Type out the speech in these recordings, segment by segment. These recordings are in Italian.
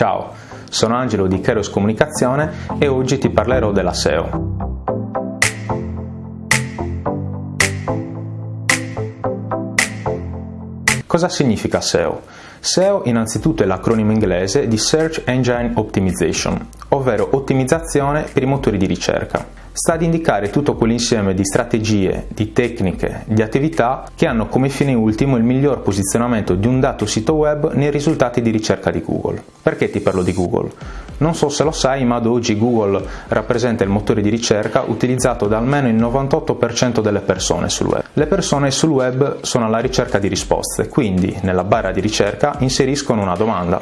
Ciao, sono Angelo di Keros Comunicazione e oggi ti parlerò della SEO. Cosa significa SEO? SEO innanzitutto è l'acronimo inglese di Search Engine Optimization, ovvero ottimizzazione per i motori di ricerca sta ad indicare tutto quell'insieme di strategie, di tecniche, di attività che hanno come fine ultimo il miglior posizionamento di un dato sito web nei risultati di ricerca di Google. Perché ti parlo di Google? Non so se lo sai, ma ad oggi Google rappresenta il motore di ricerca utilizzato da almeno il 98% delle persone sul web. Le persone sul web sono alla ricerca di risposte, quindi nella barra di ricerca inseriscono una domanda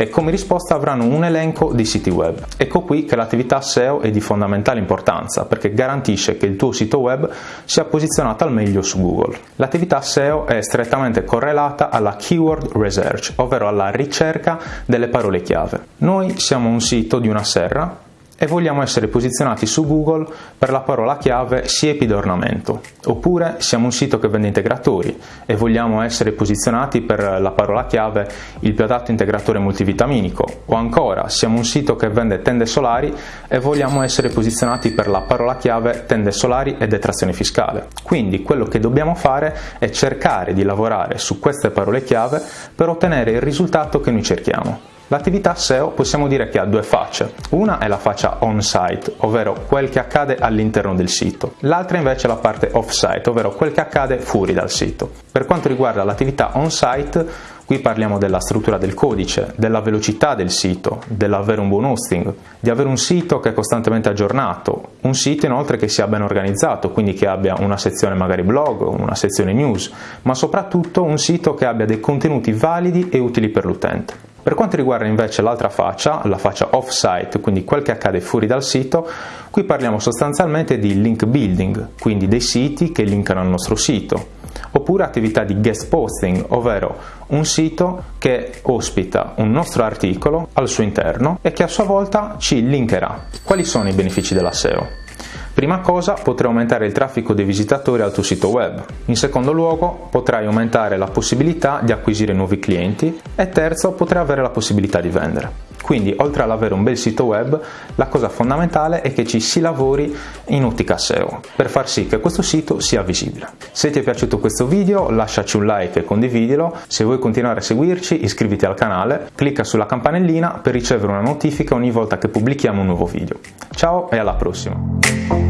e come risposta avranno un elenco di siti web. Ecco qui che l'attività SEO è di fondamentale importanza perché garantisce che il tuo sito web sia posizionato al meglio su Google. L'attività SEO è strettamente correlata alla keyword research, ovvero alla ricerca delle parole chiave. Noi siamo un sito di una serra e vogliamo essere posizionati su Google per la parola chiave siepi d'ornamento. Oppure siamo un sito che vende integratori e vogliamo essere posizionati per la parola chiave il più adatto integratore multivitaminico. O ancora siamo un sito che vende tende solari e vogliamo essere posizionati per la parola chiave tende solari e detrazione fiscale. Quindi quello che dobbiamo fare è cercare di lavorare su queste parole chiave per ottenere il risultato che noi cerchiamo. L'attività SEO possiamo dire che ha due facce. Una è la faccia on-site, ovvero quel che accade all'interno del sito. L'altra invece è la parte off-site, ovvero quel che accade fuori dal sito. Per quanto riguarda l'attività on-site, Qui parliamo della struttura del codice, della velocità del sito, dell'avere un buon hosting, di avere un sito che è costantemente aggiornato, un sito inoltre che sia ben organizzato, quindi che abbia una sezione magari blog, una sezione news, ma soprattutto un sito che abbia dei contenuti validi e utili per l'utente. Per quanto riguarda invece l'altra faccia, la faccia off-site, quindi quel che accade fuori dal sito, qui parliamo sostanzialmente di link building, quindi dei siti che linkano al nostro sito, oppure attività di guest posting, ovvero un sito che ospita un nostro articolo al suo interno e che a sua volta ci linkerà. Quali sono i benefici della SEO? Prima cosa potrai aumentare il traffico dei visitatori al tuo sito web. In secondo luogo potrai aumentare la possibilità di acquisire nuovi clienti e terzo potrai avere la possibilità di vendere. Quindi oltre ad avere un bel sito web, la cosa fondamentale è che ci si lavori in ottica SEO per far sì che questo sito sia visibile. Se ti è piaciuto questo video lasciaci un like e condividilo, se vuoi continuare a seguirci iscriviti al canale, clicca sulla campanellina per ricevere una notifica ogni volta che pubblichiamo un nuovo video. Ciao e alla prossima!